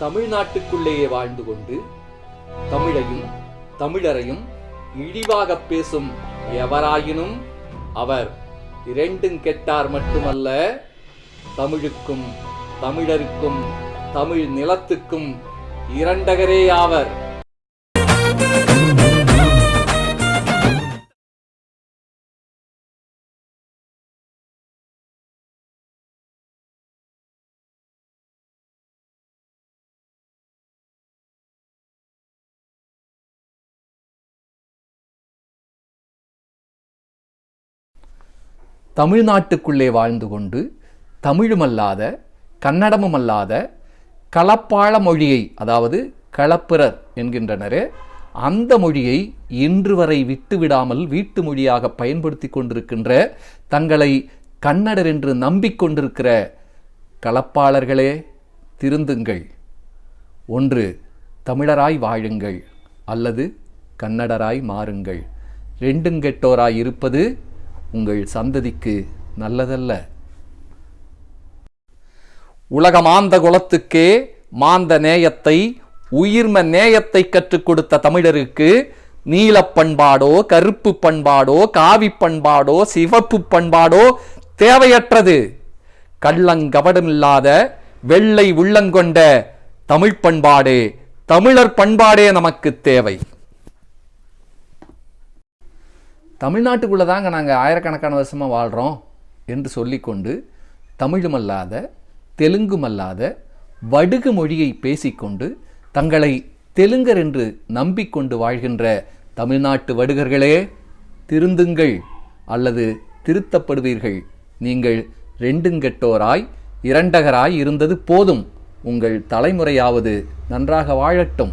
தமிழ்நாட்டுக்குள்ளேயே வாழ்ந்து கொண்டு தமிழையும் தமிழரையும் இழிவாகப் பேசும் எவராயினும் அவர் இரண்டும் கெட்டார் மட்டுமல்ல தமிழுக்கும் தமிழருக்கும் தமிழ் நிலத்துக்கும் இரண்டகரே ஆவர். தமிழ்நாட்டுக்குள்ளே வாழ்ந்து கொண்டு தமிழுமல்லாத கன்னடமுமல்லாத களப்பாள மொழியை அதாவது களப்பிரர் என்கின்றனரே அந்த மொழியை இன்று வரை விட்டுவிடாமல் வீட்டு மொழியாக பயன்படுத்தி கொண்டிருக்கின்ற தங்களை கன்னடர் என்று நம்பிக்கொண்டிருக்கிற களப்பாளர்களே திருந்துங்கள். ஒன்று தமிழராய் வாழுங்கள். அல்லது கன்னடராய் மாறுங்கள். ரெண்டும் கெட்டோராய் இருப்பது உங்கள் சந்ததிக்கு நல்லதல்ல. உலக மாந்த குலத்துக்கே மாந்த நேயத்தை உயிர்ம நேயத்தை கற்றுக் கொடுத்த தமிழருக்கு நீல பண்பாடோ கருப்பு பண்பாடோ காவி பண்பாடோ சிவப்பு பண்பாடோ தேவையற்றது. கள்ளங்கபடமில்லாத வெள்ளை உள்ளங்கொண்ட தமிழ் பண்பாடே தமிழர் பண்பாடே நமக்கு தேவை. தமிழ்நாட்டுக்குள்ளே தாங்க நாங்கள் ஆயிரக்கணக்கான வருஷமாக வாழ்கிறோம் என்று சொல்லிக்கொண்டு தமிழுமல்லாத தெலுங்குமல்லாத வடுகு மொழியை பேசிக்கொண்டு தங்களை தெலுங்கர் என்று நம்பிக்கொண்டு வாழ்கின்ற தமிழ்நாட்டு வடுகர்களே திருந்துங்கள் அல்லது திருத்தப்படுவீர்கள். நீங்கள் ரெண்டுங்கெட்டோராய் இரண்டகராய் இருந்தது போதும். உங்கள் தலைமுறையாவது நன்றாக வாழட்டும்.